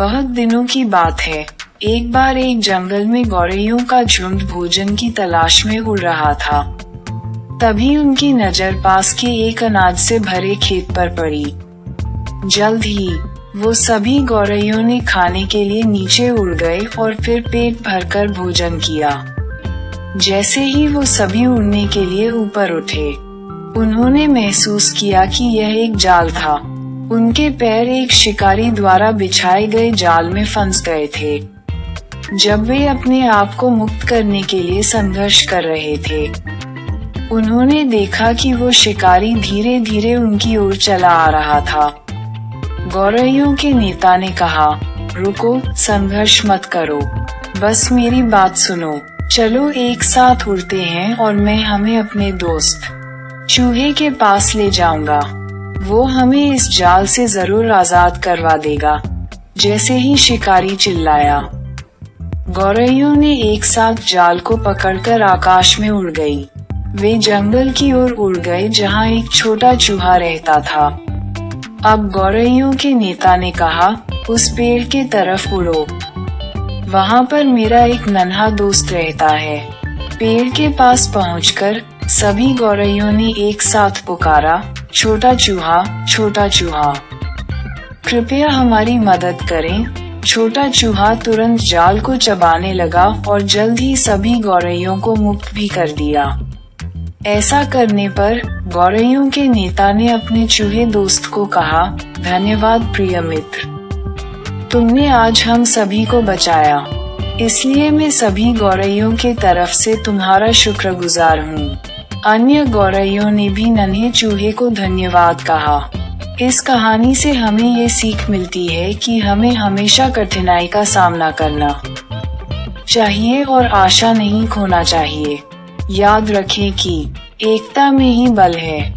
बहुत दिनों की बात है। एक बार एक जंगल में गौरैयों का झुंड भोजन की तलाश में उड़ रहा था। तभी उनकी नज़र पास के एक अनाज से भरे खेत पर पड़ी। जल्द ही, वो सभी गौरैयों ने खाने के लिए नीचे उड़ गए और फिर पेट भरकर भोजन किया। जैसे ही वो सभी उड़ने के लिए ऊपर उठे, उन्होंने महसूस किया कि यह एक जाल था। उनके पैर एक शिकारी द्वारा बिछाए गए जाल में फंस गए थे, जब वे अपने आप को मुक्त करने के लिए संघर्ष कर रहे थे। उन्होंने देखा कि वो शिकारी धीरे धीरे उनकी ओर चला आ रहा था। गौरैयों के नेता ने कहा, रुको, संघर्ष मत करो। बस मेरी बात सुनो। चलो, एक साथ उड़ते हैं और मैं हमें अपने दोस्त चूहे के पास ले जाऊँगा। वो हमें इस जाल से ज़रूर आज़ाद करवा देगा। जैसे ही शिकारी चिल्लाया। गौरैयों ने एक साथ जाल को पकड़कर आकाश में उड़ गई। वे जंगल की ओर उड़ गए जहाँ एक छोटा चूहा रहता था। अब गौरैयों के नेता ने कहा, उस पेड़ के तरफ़ उड़ो। वहाँ पर मेरा एक नन्हा दोस्त रहता है। पेड़ के पास पहुंचकर सभी गौरैयों ने एक साथ पुकारा। छोटा चूहा छोटा चूहा। कृपया हमारी मदद करें। छोटा चूहा तुरंत जाल को चबाने लगा और जल्द ही सभी गौरैयों को मुक्त भी कर दिया। ऐसा करने पर गौरैयों के नेता ने अपने चूहे दोस्त को कहा, धन्यवाद प्रिय मित्र। तुमने आज हम सभी को बचाया। इसलिए मैं सभी गौरैयों के तरफ़ से तुम्हारा शुक्रगुजार हूँ। अन्य गौरयो ने भी नन्हे चूहे को धन्यवाद कहा। इस कहानी से हमें ये सीख मिलती है कि हमें हमेशा कठिनाई का सामना करना चाहिए और आशा नहीं खोना चाहिए। याद रखें कि एकता में ही बल है।